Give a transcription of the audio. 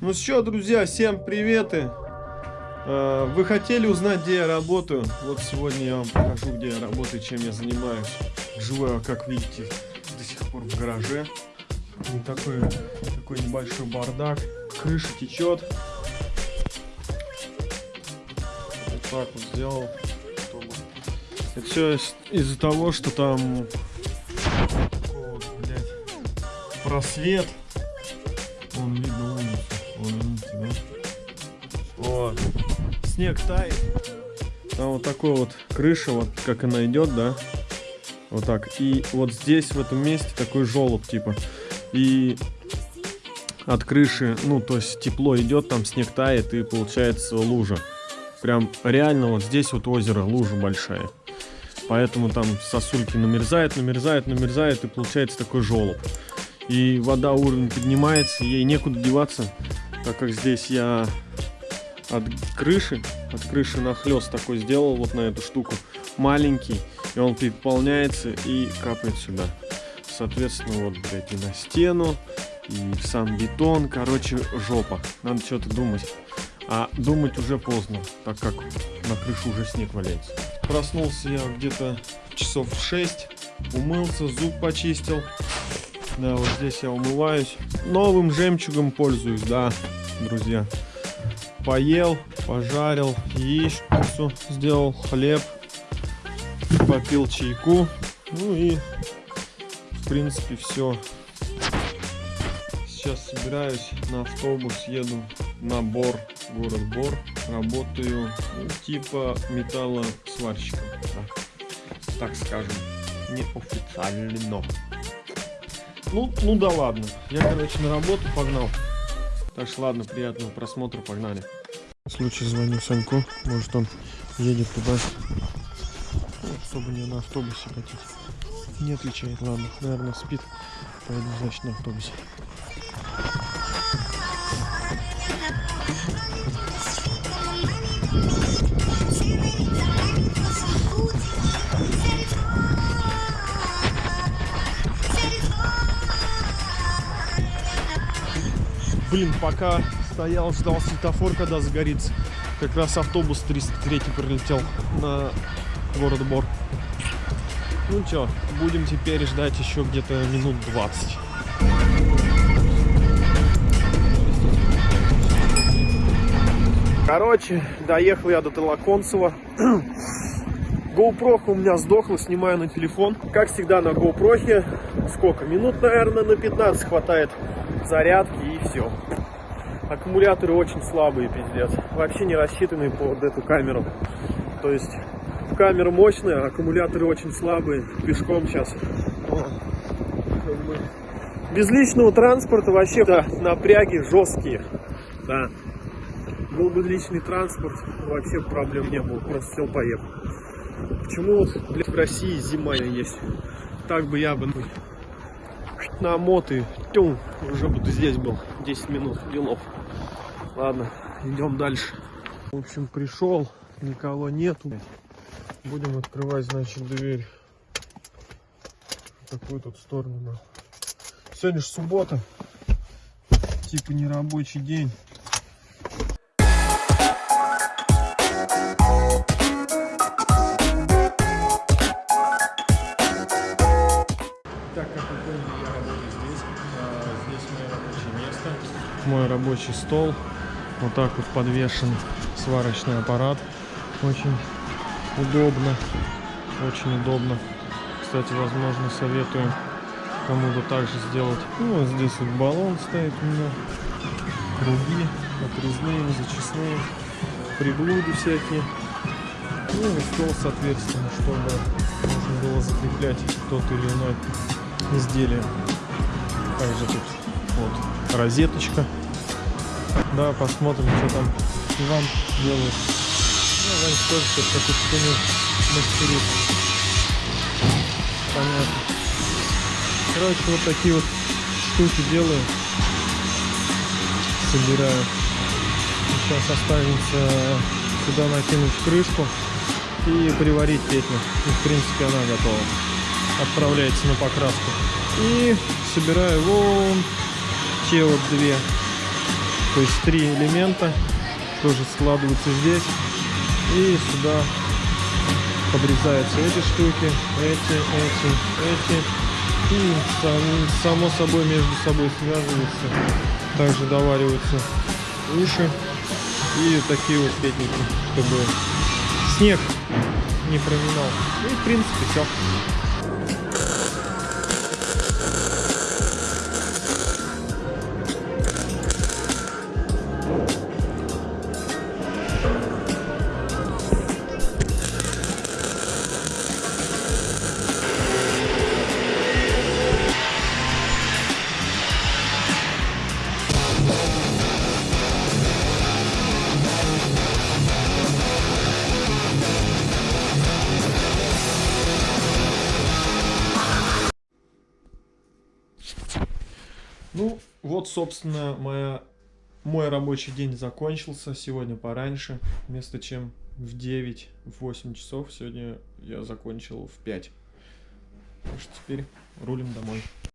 Ну что, друзья, всем приветы. Э, Вы хотели узнать, где я работаю? Вот сегодня я вам покажу, где я работаю, чем я занимаюсь. Живу я, как видите, до сих пор в гараже. И такой, такой небольшой бардак. Крыша течет. Вот так вот сделал. чтобы- Это все из-за того, что там вот, блядь, просвет. Вон видно Вот. Снег тает. Там вот такой вот крыша, вот как она идет, да? Вот так. И вот здесь, в этом месте, такой желоб, типа. И от крыши, ну, то есть тепло идет, там снег тает, и получается лужа. Прям реально вот здесь вот озеро, лужа большая. Поэтому там сосульки намерзает, намерзает, намерзает, и получается такой желоб. И вода уровень поднимается, ей некуда деваться, так как здесь я от крыши, от крыши нахлест такой сделал вот на эту штуку, маленький, и он переполняется и капает сюда. Соответственно, вот, блядь, и на стену, и в сам бетон, короче, жопа. Надо что-то думать. А думать уже поздно, так как на крышу уже снег валяется. Проснулся я где-то часов в 6, умылся, зуб почистил. Да, вот здесь я умываюсь. Новым жемчугом пользуюсь, да, друзья. Поел, пожарил яичницу, сделал хлеб, попил чайку. Ну и, в принципе, все. Сейчас собираюсь на автобус, еду на Бор, город Бор. Работаю, ну, типа металлосварщиком, да. так скажем, неофициально. Ну, ну да ладно. Я, короче, на работу погнал. Так что ладно, приятного просмотра, погнали. В случае звоню Саньку, может он едет туда. Ну, особо не на автобусе хотеть. Не отвечает, ладно, наверное, спит. Поеду, значит, на автобусе. Блин, пока стоял, ждал светофор, когда загорится. Как раз автобус 303 прилетел на город Бор. Ну чё, будем теперь ждать еще где-то минут 20. Короче, доехал я до Толоконцева. GoPro у меня сдохла, снимаю на телефон. Как всегда на GoPro, сколько? Минут, наверное, на 15 хватает зарядки и все. Аккумуляторы очень слабые, пиздец. Вообще не рассчитанные под эту камеру. То есть камера мощная, аккумуляторы очень слабые. Пешком сейчас. Без личного транспорта вообще да, напряги жесткие. Да. Был бы личный транспорт, вообще проблем не было. Просто сел, поехал. Почему вот, блядь, в России зима есть? Так бы я бы на моты, тюм, уже бы здесь был 10 минут делов. Ладно, идем дальше. В общем, пришел, никого нету. Будем открывать, значит, дверь. Такую тут сторону. Сегодня же суббота. Типа не рабочий день. Мой рабочий стол. Вот так вот подвешен сварочный аппарат. Очень удобно. Очень удобно. Кстати, возможно, советую кому-то также сделать. Ну, вот здесь вот баллон стоит у меня. Круги отрезные, зачистные. Приблуды всякие. Ну и стол, соответственно, чтобы можно было закреплять тот или иной изделие. Также тут вот розеточка. Да, посмотрим, что там Иван делает. Ну, Иван тоже сейчас какую-то хуйню мастерит. Понятно. Короче, вот такие вот штуки делаю. Собираю. Сейчас останется сюда накинуть крышку и приварить петлю. И, в принципе, она готова. Отправляется на покраску. И собираю вон те вот две То есть три элемента тоже складываются здесь. И сюда подрезаются эти штуки, эти, эти, эти. И сам- само собой между собой связываются. Также довариваются уши. И такие вот петники, чтобы снег не проминал. И в принципе все. Ну, вот, собственно, моя, мой рабочий день закончился сегодня пораньше. Вместо чем в 9, в 8 часов, сегодня я закончил в 5. Так что теперь рулим домой.